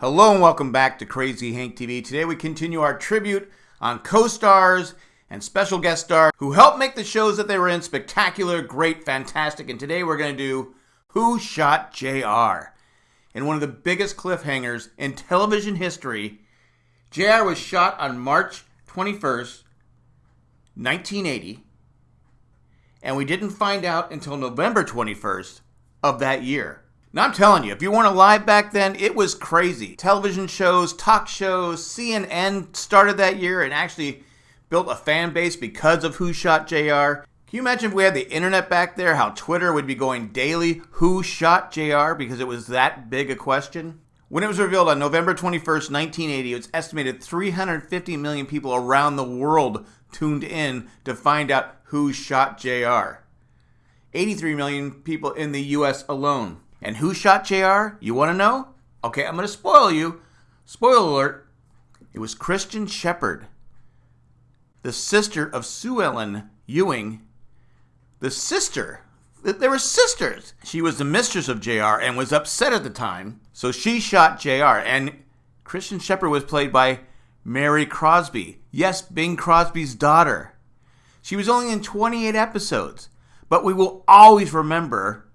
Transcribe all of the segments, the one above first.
Hello and welcome back to Crazy Hank TV. Today we continue our tribute on co-stars and special guest stars who helped make the shows that they were in spectacular, great, fantastic. And today we're going to do Who Shot JR? In one of the biggest cliffhangers in television history, JR was shot on March 21st, 1980, and we didn't find out until November 21st of that year. Now, I'm telling you, if you weren't alive back then, it was crazy. Television shows, talk shows, CNN started that year and actually built a fan base because of Who Shot JR. Can you imagine if we had the internet back there, how Twitter would be going daily, Who Shot JR, because it was that big a question? When it was revealed on November 21st, 1980, it was estimated 350 million people around the world tuned in to find out who shot JR. 83 million people in the US alone. And who shot JR? You want to know? Okay, I'm going to spoil you. Spoiler alert. It was Kristin Shepard, the sister of Sue Ellen Ewing, the sister. They were sisters. She was the mistress of JR and was upset at the time, so she shot JR. And Kristin Shepard was played by Mary Crosby. Yes, Bing Crosby's daughter. She was only in 28 episodes, but we will always remember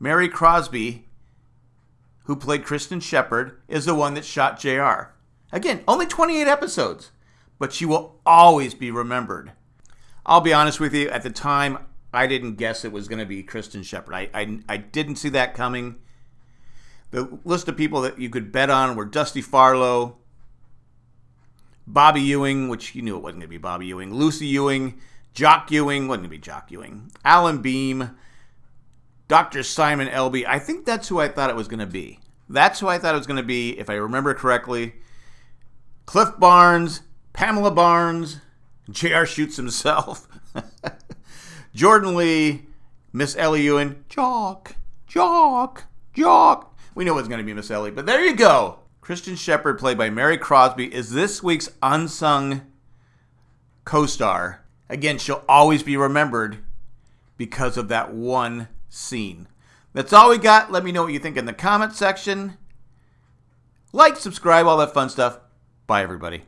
Mary Crosby, who played Kristin Shepard, is the one that shot JR. Again, only 28 episodes, but she will always be remembered. I'll be honest with you, at the time, I didn't guess it was going to be Kristin Shepard. I, I, I didn't see that coming. The list of people that you could bet on were Dusty Farlow, Bobby Ewing, which you knew it wasn't going to be Bobby Ewing, Lucy Ewing, Jock Ewing, wasn't going to be Jock Ewing, Alan Beam, Dr. Simon Elby. I think that's who I thought it was going to be. That's who I thought it was going to be, if I remember correctly. Cliff Barnes, Pamela Barnes, JR shoots himself. Jordan Lee, Miss Ellie Ewing, Jock, Jock, Jock. We know it's going to be Miss Ellie, but there you go. Kristin Shepard, played by Mary Crosby, is this week's unsung co star. Again, she'll always be remembered because of that one scene. That's all we got. Let me know what you think in the comment section. Like, subscribe, all that fun stuff. Bye, everybody.